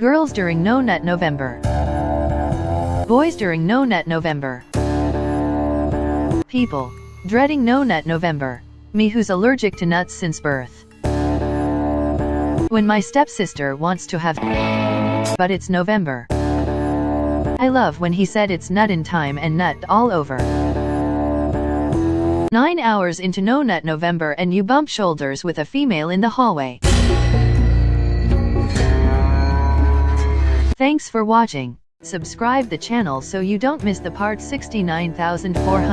Girls during No Nut November. Boys during No Nut November. People. Dreading No Nut November. Me who's allergic to nuts since birth. When my stepsister wants to have but it's November. I love when he said it's nut in time and nut all over. Nine hours into No Nut November and you bump shoulders with a female in the hallway. Thanks for watching. Subscribe the channel so you don't miss the part 69400.